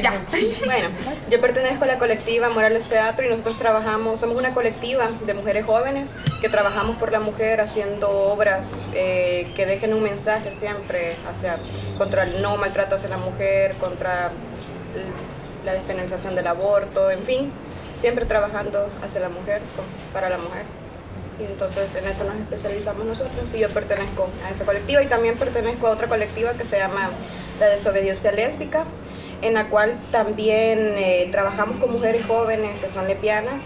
Ya. Bueno, yo pertenezco a la colectiva Morales Teatro y nosotros trabajamos, somos una colectiva de mujeres jóvenes que trabajamos por la mujer haciendo obras eh, que dejen un mensaje siempre hacia, contra el no maltrato hacia la mujer, contra la despenalización del aborto, en fin, siempre trabajando hacia la mujer, para la mujer. Y entonces en eso nos especializamos nosotros y yo pertenezco a esa colectiva y también pertenezco a otra colectiva que se llama la desobediencia lésbica, en la cual también eh, trabajamos con mujeres jóvenes que son lesbianas,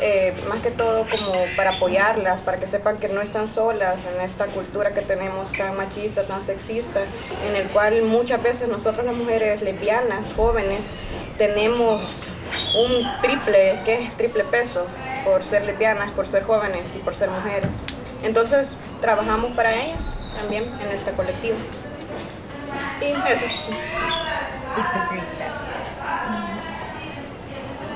eh, más que todo como para apoyarlas, para que sepan que no están solas en esta cultura que tenemos tan machista, tan sexista, en el cual muchas veces nosotros las mujeres lesbianas, jóvenes, tenemos un triple, ¿qué? Triple peso por ser lesbianas, por ser jóvenes y por ser mujeres. Entonces trabajamos para ellos también en esta colectiva. Y eso.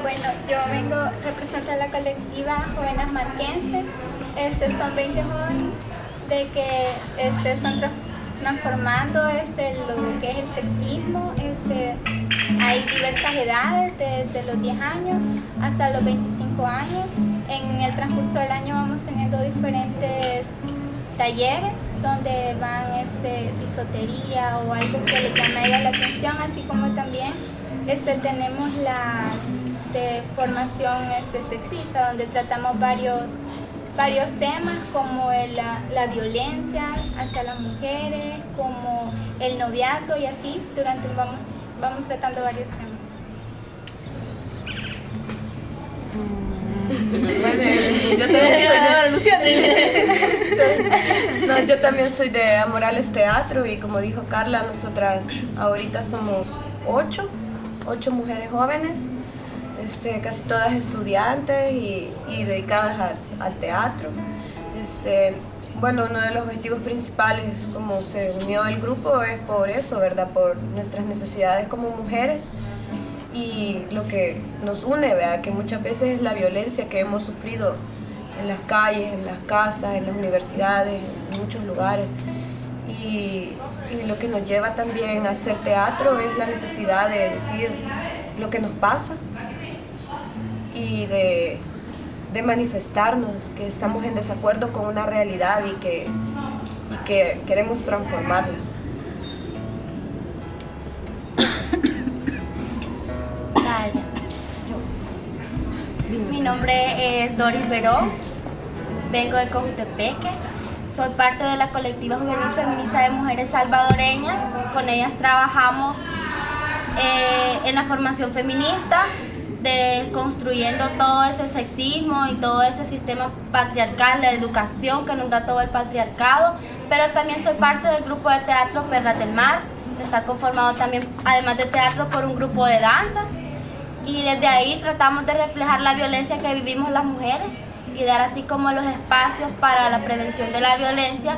Bueno, yo vengo representando a la colectiva Jóvenes Marquense. Este, son 20 jóvenes de que este, están transformando este, lo que es el sexismo. Este, hay diversas edades, desde los 10 años hasta los 25 años. En el transcurso del año vamos teniendo diferentes talleres donde van este, bisotería o algo que le llame la atención, así como también este, tenemos la de formación este, sexista, donde tratamos varios, varios temas como la, la, violencia hacia las mujeres, como el noviazgo y así, durante vamos, vamos tratando varios temas. Yo también soy de Amorales Teatro y como dijo Carla, nosotras ahorita somos ocho, ocho mujeres jóvenes, este, casi todas estudiantes y, dedicadas al teatro. Este, bueno, uno de los objetivos principales, como se unió el grupo, es por eso, ¿verdad? Por nuestras necesidades como mujeres y lo que nos une, que muchas veces es la violencia que hemos sufrido en las calles, en las casas, en las universidades, en muchos lugares. Y, lo que nos lleva también a hacer teatro es la necesidad de decir lo que nos pasa y de, manifestarnos que estamos en desacuerdo con una realidad y que queremos transformarla. Nombre es Doris Verón, vengo de Cojutepeque, soy parte de la colectiva juvenil feminista de mujeres salvadoreñas, con ellas trabajamos eh, en la formación feminista, construyendo todo ese sexismo y todo ese sistema patriarcal, la educación que nos da todo el patriarcado, pero también soy parte del grupo de teatro Perlas del Mar, que está conformado también, además de teatro, por un grupo de danza, y desde ahí tratamos de reflejar la violencia que vivimos las mujeres y dar así como los espacios para la prevención de la violencia.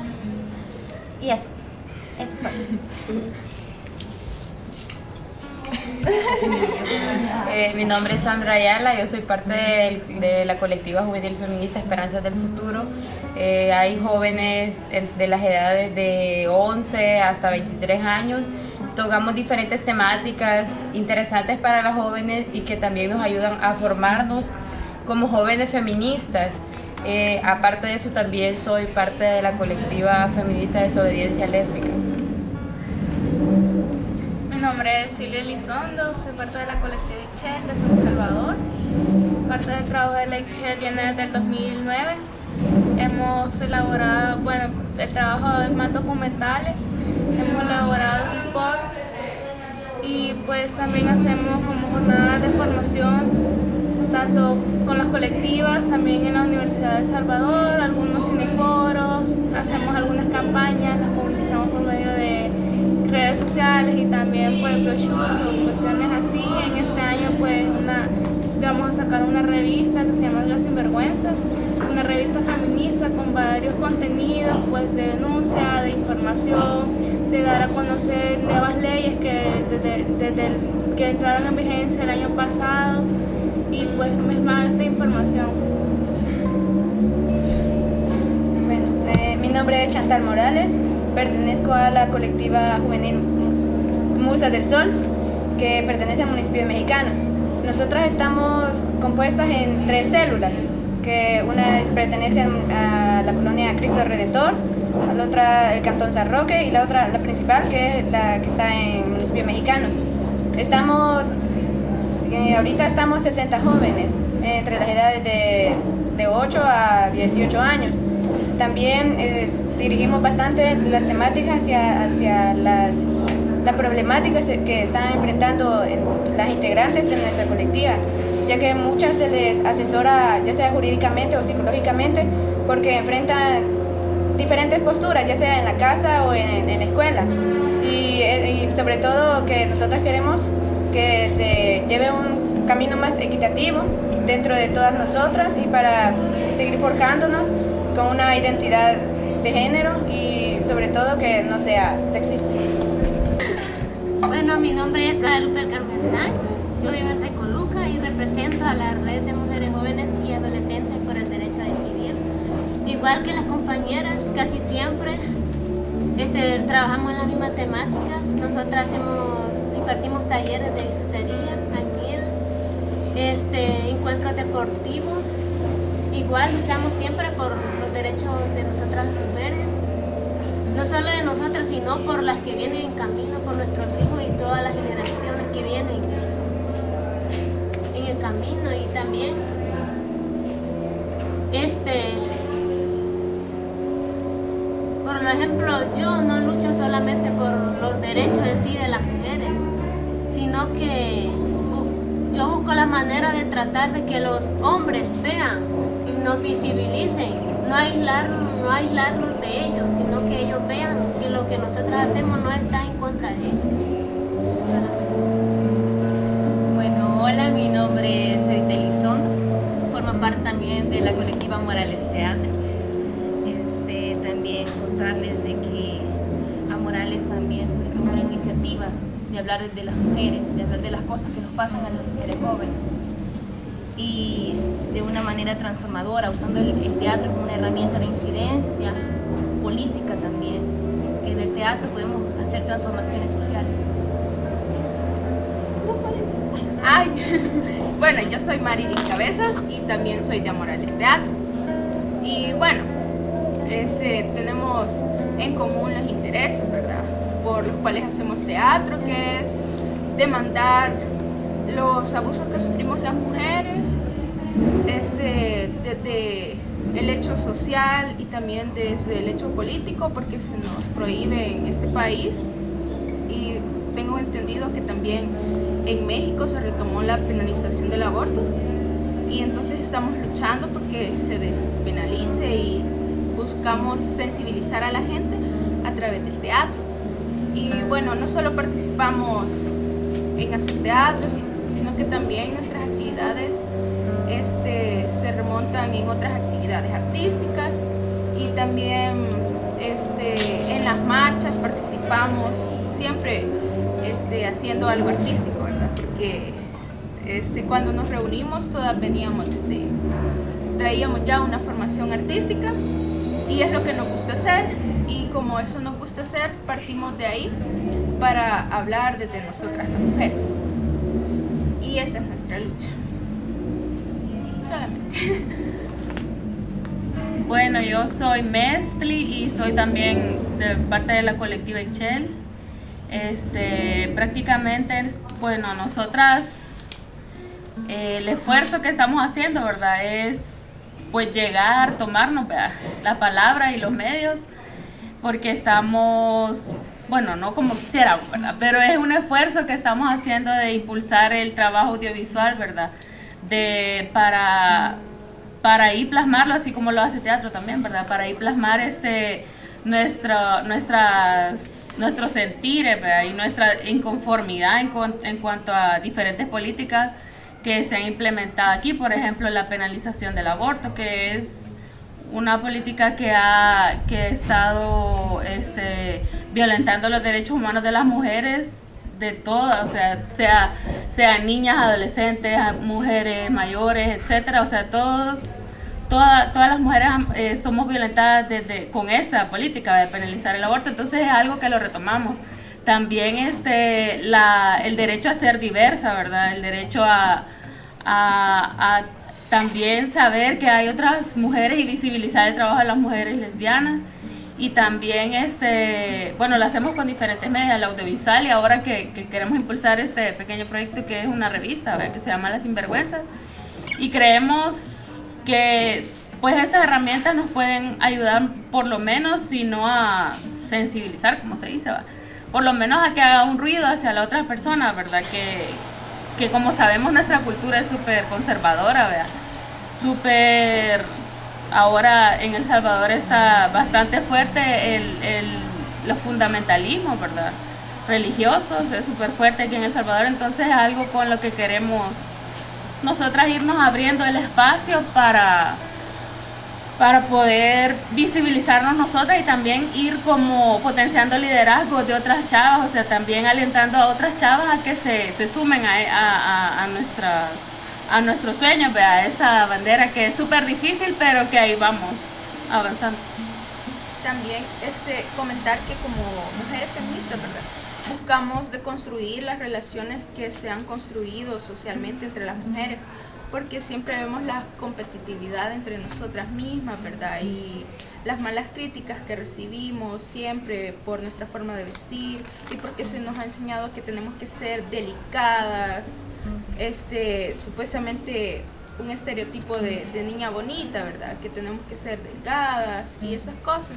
Y eso, eso eh, mi nombre es Sandra Ayala, yo soy parte de, la colectiva juvenil feminista Esperanzas del Futuro. Eh, hay jóvenes de las edades de 11 hasta 23 años tocamos diferentes temáticas interesantes para las jóvenes y que también nos ayudan a formarnos como jóvenes feministas. Eh, aparte de eso también soy parte de la colectiva feminista Desobediencia Lésbica. Mi nombre es Silvia Elizondo, soy parte de la colectiva Ixchel de San Salvador. Parte del trabajo de la Ixchel viene desde el 2009. Hemos elaborado, bueno, el trabajo de más documentales hemos elaborado un pod y pues también hacemos como jornadas de formación tanto con las colectivas, también en la Universidad de Salvador, algunos cineforos, hacemos algunas campañas, las publicamos por medio de redes sociales y también pues brochures o cuestiones así. En este año pues una, vamos a sacar una revista que se llama Las Sinvergüenzas, una revista feminista con varios contenidos pues de denuncia, de información, de dar a conocer nuevas leyes que desde, que entraron en vigencia el año pasado y pues más de información. Bueno, eh, mi nombre es Chantal Morales, pertenezco a la colectiva juvenil Musa del Sol, que pertenece al municipio de Mexicanos. Nosotras estamos compuestas en tres células, que una pertenece a la colonia Cristo Redentor, la otra el Cantón San Roque y la otra, la principal, que es la que está en el municipio de Mexicanos. Estamos, eh, ahorita estamos 60 jóvenes, entre las edades de, de 8 a 18 años. También eh, dirigimos bastante las temáticas hacia, hacia las, las problemáticas que están enfrentando las integrantes de nuestra colectiva, ya que muchas se les asesora, ya sea jurídicamente o psicológicamente, porque enfrentan diferentes posturas, ya sea en la casa o en, en la escuela. Y, y sobre todo que nosotros queremos que se lleve un camino más equitativo dentro de todas nosotras y para seguir forjándonos con una identidad de género y sobre todo que no sea sexista. Bueno, mi nombre es Guadalupe Carmen Sánchez, yo vivo represento a la Red de Mujeres Jóvenes y Adolescentes por el Derecho a Decidir. Igual que las compañeras, casi siempre este, trabajamos en las mismas temáticas. Nosotras hacemos, impartimos talleres de bisutería, este, encuentros deportivos. Igual luchamos siempre por los derechos de nosotras mujeres, no solo de nosotras, sino por las que vienen en camino, por nuestros hijos y todas las generaciones que vienen y también este por ejemplo yo no lucho solamente por los derechos en sí de las mujeres sino que yo busco la manera de tratar de que los hombres vean y nos visibilicen no aislarnos, no aislarnos de ellos sino que ellos vean que lo que nosotros hacemos no está en contra de ellos bueno, hola, mi nombre es Edith Elizondo, formo parte también de la colectiva Morales Teatro. Este, también contarles de que a Morales también como una iniciativa de hablar de las mujeres, de hablar de las cosas que nos pasan a las mujeres jóvenes y de una manera transformadora, usando el, el teatro como una herramienta de incidencia política también, que en el teatro podemos hacer transformaciones sociales. Bueno, yo soy Marilyn Cabezas y también soy de Morales Teatro. Y bueno, este, tenemos en común los intereses, ¿verdad? Por los cuales hacemos teatro, que es demandar los abusos que sufrimos las mujeres, este, desde el hecho social y también desde el hecho político, porque se nos prohíbe en este país. Y tengo entendido que también en México se retomó la penalización del aborto y entonces estamos luchando porque se despenalice y buscamos sensibilizar a la gente a través del teatro. Y bueno, no solo participamos en hacer teatro, sino que también nuestras actividades este, se remontan en otras actividades artísticas y también este, en las marchas participamos siempre este, haciendo algo artístico. Porque este, cuando nos reunimos todas veníamos de, traíamos ya una formación artística y es lo que nos gusta hacer y como eso nos gusta hacer, partimos de ahí para hablar desde nosotras las mujeres. Y esa es nuestra lucha. Solamente. Bueno, yo soy Mestli y soy también parte de la colectiva Echel. Este, prácticamente, bueno, nosotras, eh, el esfuerzo que estamos haciendo, ¿verdad? Es pues llegar, tomarnos la palabra y los medios, porque estamos, bueno, no como quisiéramos, ¿verdad? Pero es un esfuerzo que estamos haciendo de impulsar el trabajo audiovisual, ¿verdad? De, para, para ir plasmarlo, así como lo hace teatro también, ¿verdad? Para ir plasmar este, nuestro, nuestras nuestros sentires y nuestra inconformidad en, en, cuanto a diferentes políticas que se han implementado aquí, por ejemplo la penalización del aborto, que es una política que ha, que ha estado este, violentando los derechos humanos de las mujeres de todas, o sea, sea, sea niñas, adolescentes, mujeres mayores, etcétera, o sea, todos Toda, todas las mujeres eh, somos violentadas desde, con esa política de penalizar el aborto, entonces es algo que lo retomamos. también este, la, el derecho a ser diversa, ¿verdad? El derecho a, a, también saber que hay otras mujeres y visibilizar el trabajo de las mujeres lesbianas. Y también, este, bueno, lo hacemos con diferentes medios, el audiovisual y ahora que, que queremos impulsar este pequeño proyecto que es una revista, que se llama Las Sinvergüenzas. Y creemos que pues estas herramientas nos pueden ayudar por lo menos, si no a sensibilizar, como se dice, ¿va? por lo menos a que haga un ruido hacia la otra persona, ¿verdad? Que, que como sabemos nuestra cultura es súper conservadora, ¿verdad? Súper... Ahora en El Salvador está bastante fuerte el, el, los fundamentalismos, ¿verdad? Religiosos, es súper fuerte aquí en El Salvador, entonces es algo con lo que queremos nosotras irnos abriendo el espacio para para poder visibilizarnos nosotras y también ir como potenciando liderazgo de otras chavas, o sea, también alentando a otras chavas a que se, se sumen a, a, a, nuestra, a nuestro sueño, a esa bandera que es súper difícil, pero que ahí vamos avanzando. También este, comentar que como mujeres feministas, ¿verdad? Buscamos deconstruir las relaciones que se han construido socialmente entre las mujeres porque siempre vemos la competitividad entre nosotras mismas, ¿verdad? Y las malas críticas que recibimos siempre por nuestra forma de vestir y porque se nos ha enseñado que tenemos que ser delicadas, este, supuestamente un estereotipo de, de niña bonita, ¿verdad? Que tenemos que ser delgadas y esas cosas.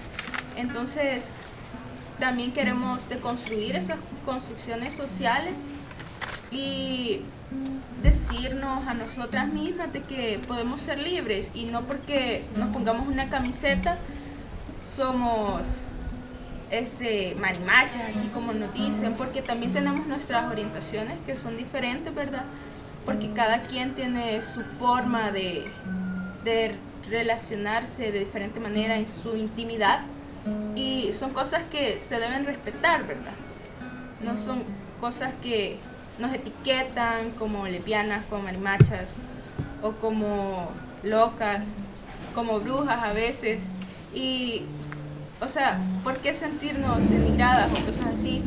Entonces, también queremos deconstruir esas construcciones sociales y decirnos a nosotras mismas de que podemos ser libres y no porque nos pongamos una camiseta somos ese marimachas, así como nos dicen, porque también tenemos nuestras orientaciones que son diferentes, ¿verdad? Porque cada quien tiene su forma de, de relacionarse de diferente manera en su intimidad y son cosas que se deben respetar, ¿verdad? No son cosas que nos etiquetan como lesbianas, como marimachas o como locas, como brujas a veces. Y, o sea, ¿por qué sentirnos denigradas o cosas así?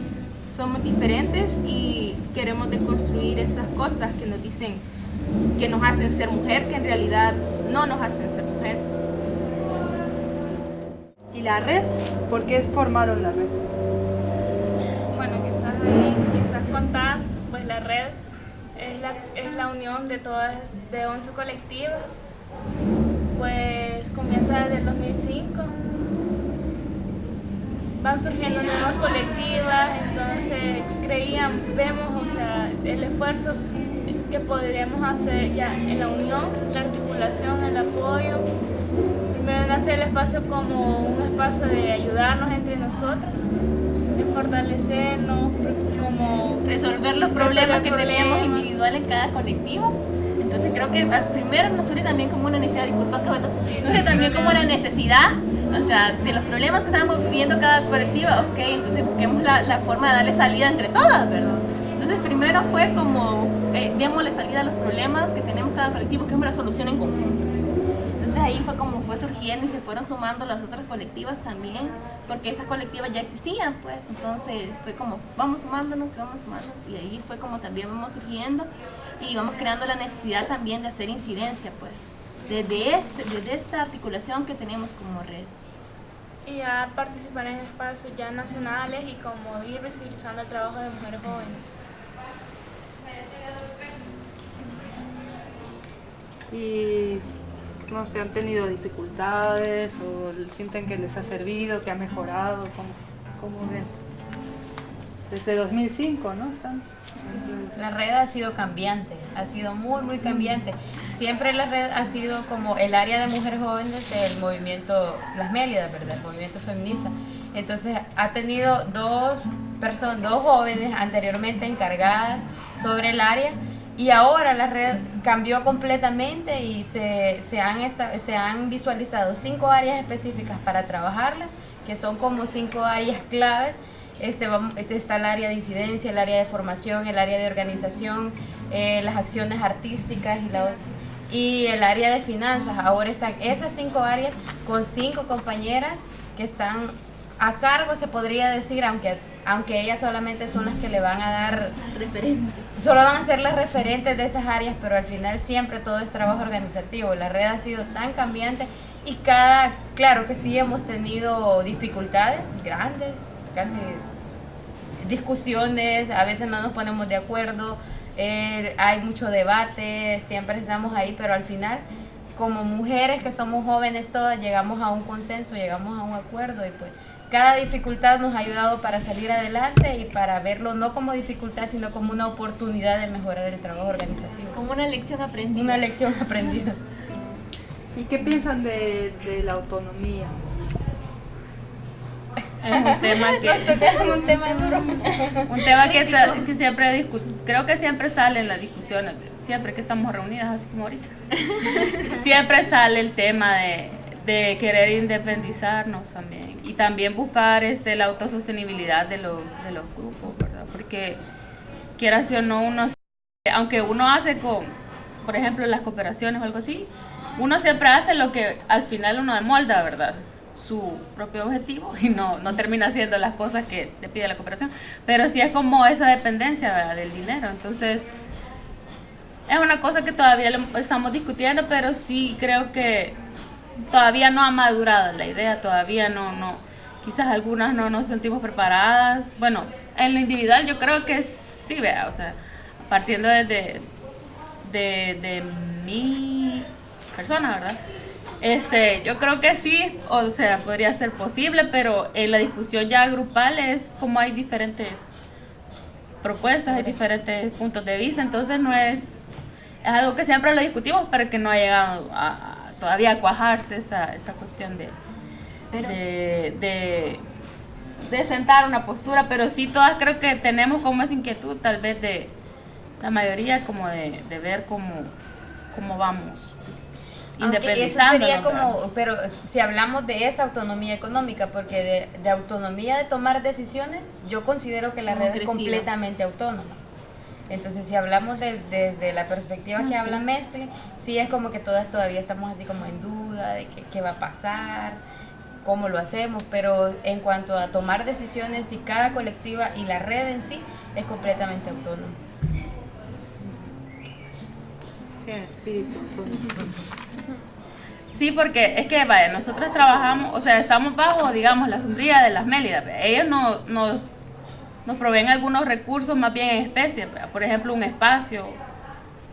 Somos diferentes y queremos deconstruir esas cosas que nos dicen que nos hacen ser mujer, que en realidad no nos hacen ser mujer. ¿Y la red? ¿Por qué formaron la red? Bueno, quizás quizás contar la red es la, es la unión de todas, de 11 colectivas, pues comienza desde el 2005. Van surgiendo nuevas colectivas, entonces creían, vemos, o sea, el esfuerzo que podríamos hacer ya en la unión, la articulación, el apoyo. Primero nace el espacio como un espacio de ayudarnos entre nosotras, de fortalecernos, como resolver los problemas que teníamos individuales en cada colectivo. Entonces creo que primero nos surge también como una necesidad, disculpa que bueno, surge también como la necesidad, o sea, de los problemas que estábamos viviendo cada colectiva, ok, entonces busquemos la, la forma de darle salida entre todas, ¿verdad? Entonces primero fue como, eh, démosle salida a los problemas que tenemos cada colectivo, que es una solución en conjunto ahí fue como fue surgiendo y se fueron sumando las otras colectivas también, porque esas colectivas ya existían, pues. Entonces fue como, vamos sumándonos, vamos sumándonos, y ahí fue como también vamos surgiendo y vamos creando la necesidad también de hacer incidencia, pues, desde, este, desde esta articulación que tenemos como red. Y a participar en espacios ya nacionales y como ir visibilizando el trabajo de mujeres jóvenes. Y no sé, han tenido dificultades o sienten que les ha servido, que ha mejorado, ¿cómo, ven? Desde 2005, ¿no? Están La red ha sido cambiante, ha sido muy, muy cambiante. Siempre la red ha sido como el área de mujeres jóvenes del movimiento Las Mélidas, ¿verdad? El movimiento feminista. Entonces ha tenido dos personas, dos jóvenes anteriormente encargadas sobre el área y ahora la red cambió completamente y se, se, han se han visualizado cinco áreas específicas para trabajarlas, que son como cinco áreas claves. Este, este está el área de incidencia, el área de formación, el área de organización, eh, las acciones artísticas y, la, y el área de finanzas. Ahora están esas cinco áreas con cinco compañeras que están a cargo, se podría decir, aunque aunque ellas solamente son las que le van a dar Referente. solo van a ser las referentes de esas áreas, pero al final siempre todo es trabajo organizativo. La red ha sido tan cambiante y cada, claro que sí hemos tenido dificultades grandes, casi discusiones, a veces no nos ponemos de acuerdo, eh, hay mucho debate, siempre estamos ahí, pero al final como mujeres que somos jóvenes todas llegamos a un consenso, llegamos a un acuerdo y pues cada dificultad nos ha ayudado para salir adelante y para verlo no como dificultad, sino como una oportunidad de mejorar el trabajo organizativo. Como una lección aprendida. Una lección aprendida. ¿Y qué piensan de, de la autonomía? Es un tema que, un tema duro. un tema que, que siempre discu- creo que siempre sale en las discusiones, siempre que estamos reunidas, así como ahorita. siempre sale el tema de, de querer independizarnos también y también buscar este, la autosostenibilidad de los, de los grupos, ¿verdad? Porque quieras o no, uno, aunque uno hace con, por ejemplo, las cooperaciones o algo así, uno siempre hace lo que al final uno molda, ¿verdad? su propio objetivo y no, no termina haciendo las cosas que te pide la cooperación. Pero sí es como esa dependencia ¿verdad? del dinero. Entonces, es una cosa que todavía estamos discutiendo, pero sí creo que todavía no ha madurado la idea, todavía no, no, quizás algunas no nos sentimos preparadas. Bueno, en lo individual yo creo que sí, vea, o sea, partiendo desde de, de mi persona, ¿verdad? Este, yo creo que sí, o sea, podría ser posible, pero en la discusión ya grupal es como hay diferentes propuestas, hay diferentes puntos de vista, entonces no es, es algo que siempre lo discutimos, pero que no ha llegado a, todavía cuajarse esa, esa cuestión de, de, de, de sentar una postura, pero sí todas creo que tenemos como esa inquietud, tal vez de la mayoría, como de, de ver cómo, cómo vamos como, pero si hablamos de esa autonomía económica, porque de, de autonomía de tomar decisiones, yo considero que la red es completamente autónoma. Entonces, si hablamos de- desde la perspectiva que habla Mestre, sí es como que todas todavía estamos así como en duda de qué, qué va a pasar, cómo lo hacemos, pero en cuanto a tomar decisiones, y cada colectiva y la red en sí es completamente autónoma. Sí, porque es que, vaya, nosotros trabajamos, o sea, estamos bajo, digamos, la sombría de las Mélidas. Ellos no, nos, nos proveen algunos recursos más bien en especie, por ejemplo, un espacio.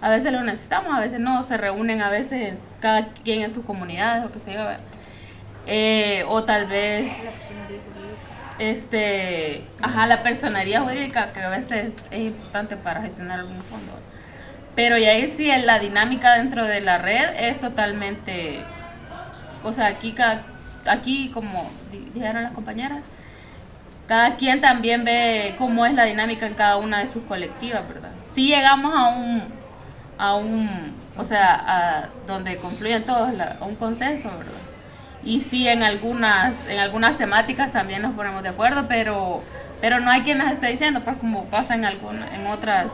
A veces lo necesitamos, a veces no, se reúnen a veces en- cada quien en sus comunidades o qué sé yo. Eh, o tal vez, este, ajá, la personería jurídica que a veces es importante para gestionar algún fondo. Pero ya ahí sí, la dinámica dentro de la red es totalmente, o sea, aquí, aquí como di- dijeron las compañeras, cada quien también ve cómo es la dinámica en cada una de sus colectivas, ¿verdad? Sí llegamos a un, a un, o sea, a donde confluyen todos, la- a un consenso, ¿verdad? Y sí, en algunas, en algunas temáticas también nos ponemos de acuerdo, pero, pero no hay quien nos esté diciendo, pues como pasa en, algún, en otras,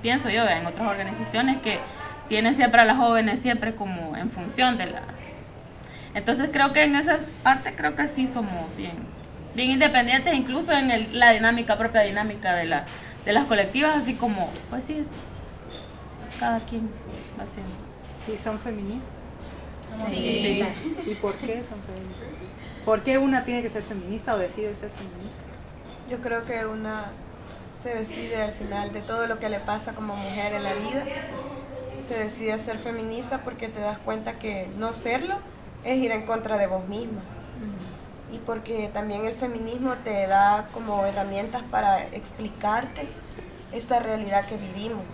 pienso yo, en otras organizaciones que tienen siempre a las jóvenes siempre como en función de las... Entonces creo que en esa parte creo que sí somos bien, bien independientes, incluso en el- la dinámica, propia dinámica de, la, de las colectivas, así como, pues sí, es, cada quien va haciendo. ¿Y son feministas? Sí. ¿Y por qué son feministas? ¿Por qué una tiene que ser feminista o decide ser feminista? Yo creo que una se decide al final de todo lo que le pasa como mujer en la vida, se decide ser feminista porque te das cuenta que no serlo es ir en contra de vos misma. Y porque también el feminismo te da como herramientas para explicarte esta realidad que vivimos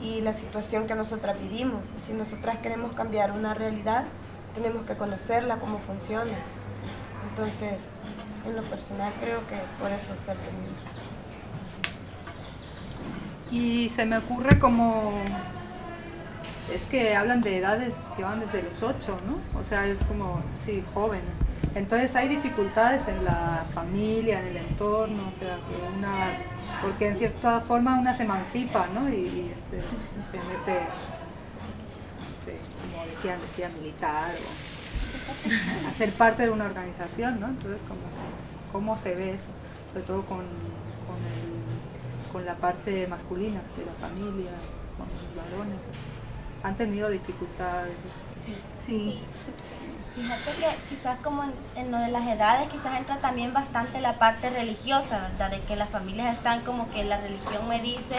y la situación que nosotras vivimos. Si nosotras queremos cambiar una realidad, tenemos que conocerla, cómo funciona. Entonces, en lo personal creo que por eso ser feminista. Y se me ocurre como... Es que hablan de edades que van desde los 8, ¿no? O sea, es como, sí, jóvenes. Entonces hay dificultades en la familia, en el entorno, o sea, que una... Porque en cierta forma una se emancipa, ¿no? Y, y, este, se mete, este, como decían, decía militar o a ser parte de una organización, ¿no? Entonces, como, ¿cómo se ve eso? sobre todo con, con, el- con la parte masculina de la familia, con los varones. Han tenido dificultades. Sí. Fíjate que quizás como en, en lo de las edades, quizás entra también bastante la parte religiosa, ¿verdad? De que las familias están como que la religión me dice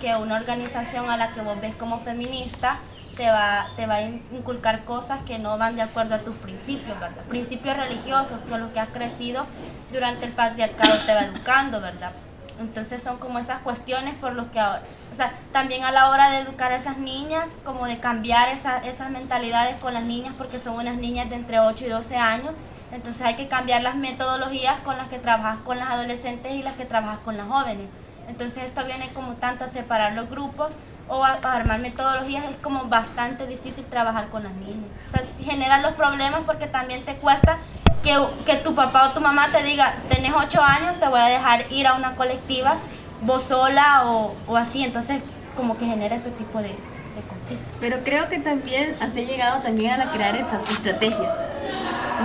que una organización a la que vos ves como feminista te va, te va a in- inculcar cosas que no van de acuerdo a tus principios, ¿verdad? Principios religiosos, con los que has crecido durante el patriarcado te va educando, ¿verdad? Entonces son como esas cuestiones por los que ahora, o sea, también a la hora de educar a esas niñas, como de cambiar esa- esas mentalidades con las niñas, porque son unas niñas de entre 8 y 12 años, entonces hay que cambiar las metodologías con las que trabajas con las adolescentes y las que trabajas con las jóvenes. Entonces esto viene como tanto a separar los grupos o a, a armar metodologías, es como bastante difícil trabajar con las niñas. O sea, genera los problemas porque también te cuesta que, que tu papá o tu mamá te diga, tenés 8 años, te voy a dejar ir a una colectiva, vos sola o, o así. Entonces como que genera ese tipo de, conflicto. Pero creo que también has llegado también a crear esas estrategias.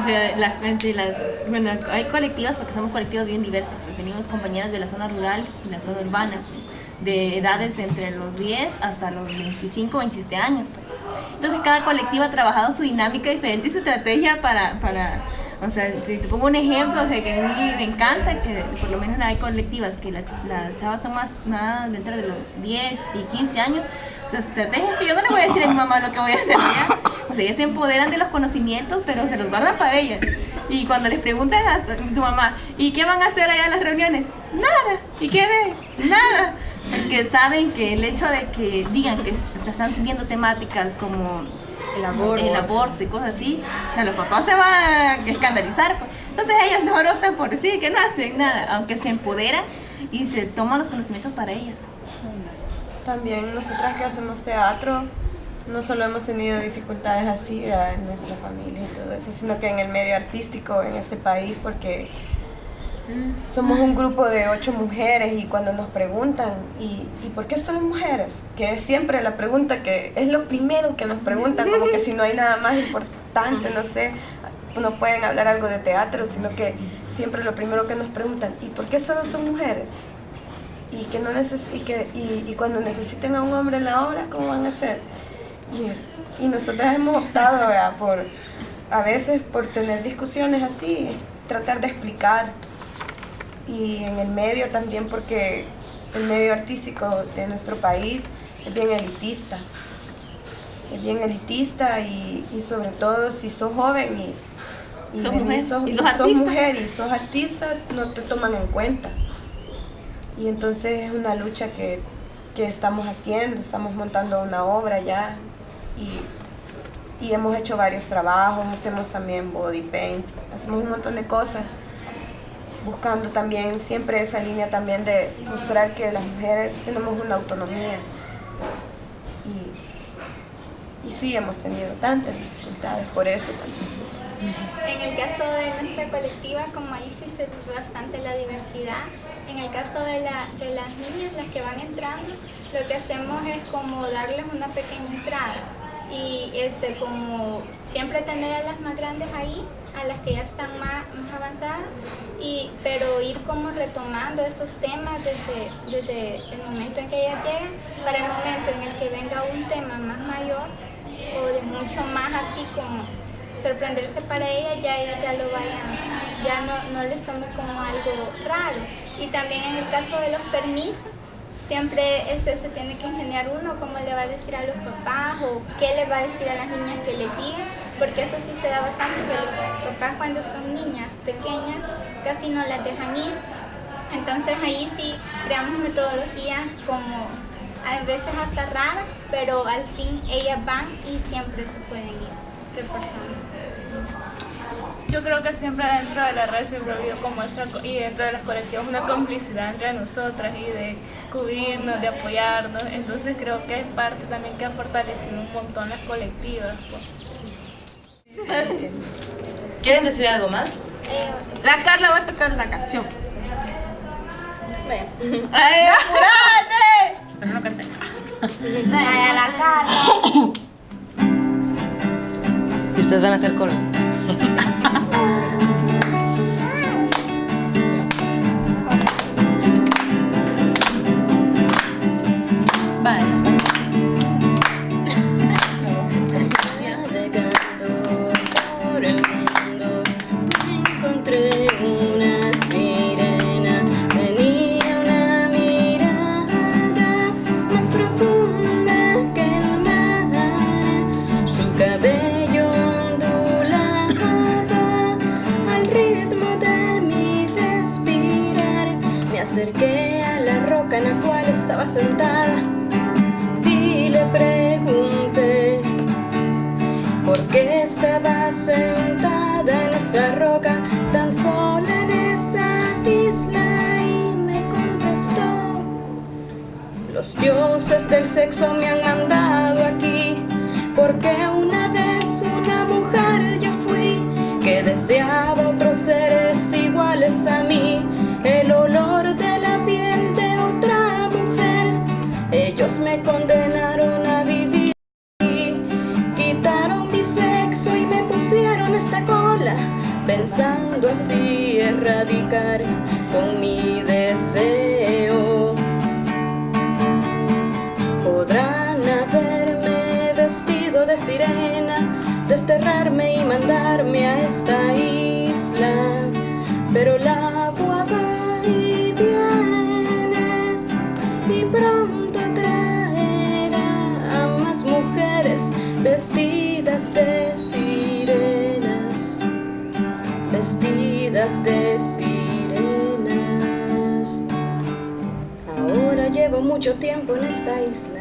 O sea, la- entre las, bueno, hay colectivas, porque somos colectivos bien diversos, pues venimos compañeras de la zona rural y la zona urbana, de edades entre los 10 hasta los 25, 27 años. pues. Entonces cada colectiva ha trabajado su dinámica diferente y su estrategia para, para o sea, si te pongo un ejemplo, o sea, que a mí me encanta que por lo menos hay colectivas que la- las chavas son más, más dentro de los 10 y 15 años, o sea, estrategias que yo no le voy a decir a mi mamá lo que voy a hacer ya. O sea, ellas se empoderan de los conocimientos, pero se los guardan para ellas. Y cuando les preguntas a tu mamá, ¿y qué van a hacer allá en las reuniones? Nada. ¿Y qué ven? Nada. Porque saben que el hecho de que digan que se están viendo temáticas como El aborto. el aborto y cosas así, o sea, los papás se van a escandalizar. pues. Entonces ellas no optan por sí, que no hacen nada, aunque se empoderan y se toman los conocimientos para ellas. También nosotras que hacemos teatro, no solo hemos tenido dificultades así ¿verdad? en nuestra familia y todo eso, sino que en el medio artístico en este país, porque somos un grupo de ocho mujeres y cuando nos preguntan, ¿y, ¿y por qué solo mujeres? Que es siempre la pregunta que es lo primero que nos preguntan, como que si no hay nada más importante, no sé, no pueden hablar algo de teatro, sino que siempre lo primero que nos preguntan, ¿y por qué solo son mujeres? y que no neces y que y, y cuando necesiten a un hombre en la obra cómo van a hacer y, y nosotras hemos optado ¿verdad? por a veces por tener discusiones así tratar de explicar y en el medio también porque el medio artístico de nuestro país es bien elitista. Es bien elitista y, y sobre todo si sos joven y, y Sos mujer, sos, y sos mujer y sos artista no te toman en cuenta. Y entonces es una lucha que, que estamos haciendo, estamos montando una obra ya y, y hemos hecho varios trabajos, hacemos también body paint, hacemos un montón de cosas, buscando también siempre esa línea también de mostrar que las mujeres tenemos una autonomía. Y, sí, hemos tenido tantas dificultades por eso. En el caso de nuestra colectiva, como ahí sí se ve bastante la diversidad, en el caso de las niñas, las que van entrando, lo que hacemos es como darles una pequeña entrada y este, como siempre tener a las más grandes ahí, a las que ya están más, avanzadas, y, pero ir como retomando esos temas desde, desde el momento en que ellas llegan, para el momento en el que venga un tema más mayor o de mucho más así como sorprenderse para ella, ya ellas ya lo vayan, ya no, no les tome como algo raro. Y también en el caso de los permisos, siempre este, se tiene que ingeniar uno cómo le va a decir a los papás o qué le va a decir a las niñas que le digan, porque eso sí se da bastante, que los papás cuando son niñas pequeñas casi no las dejan ir. Entonces ahí sí creamos metodologías como a veces hasta raras, pero al fin ellas van y siempre se pueden ir reforzando. Yo creo que siempre dentro de la red siempre ha como esa, y dentro de las colectivas una complicidad entre nosotras y de cubrirnos, de apoyarnos. Entonces creo que es parte también que ha fortalecido un montón las colectivas. pues. ¿Quieren decir algo más? La Carla va a tocar una canción. ¡Ay, apúrate! Pero no canté. Ay, a la cara. Y ustedes van a hacer coro. Bye. esta cola Pensando así erradicar con mi deseo. Podrán haberme vestido de sirena Desterrarme y mandarme a esta isla Pero la de sirenas. Ahora llevo mucho tiempo en esta isla.